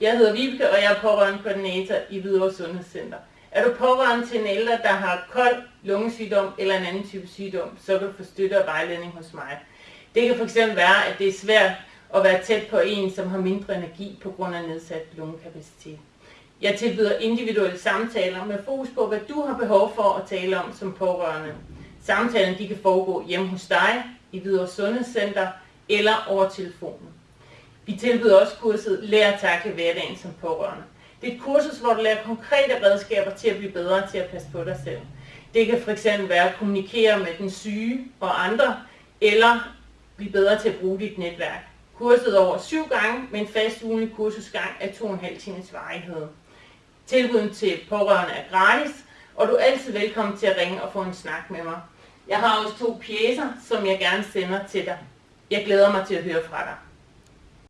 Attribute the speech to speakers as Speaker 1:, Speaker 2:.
Speaker 1: Jeg hedder Vibeke, og jeg er pårørende koordinator i Hvidovre Sundhedscenter. Er du pårørende til en ældre, der har kold lungesygdom eller en anden type sygdom, så kan du få støtte og vejledning hos mig. Det kan fx være, at det er svært at være tæt på en, som har mindre energi på grund af nedsat lungekapacitet. Jeg tilbyder individuelle samtaler med fokus på, hvad du har behov for at tale om som pårørende. Samtalen de kan foregå hjemme hos dig, i Hvidovre Sundhedscenter eller over telefonen. Vi tilbyder også kurset Lær at takle hverdagen som pårørende. Det er et kursus, hvor du lærer konkrete redskaber til at blive bedre til at passe på dig selv. Det kan fx være at kommunikere med den syge og andre, eller blive bedre til at bruge dit netværk. Kurset over syv gange med en fast ugenlig kursusgang af 2,5 times varighed. Tilbuden til pårørende er gratis, og du er altid velkommen til at ringe og få en snak med mig. Jeg har også to pjæser, som jeg gerne sender til dig. Jeg glæder mig til at høre fra dig.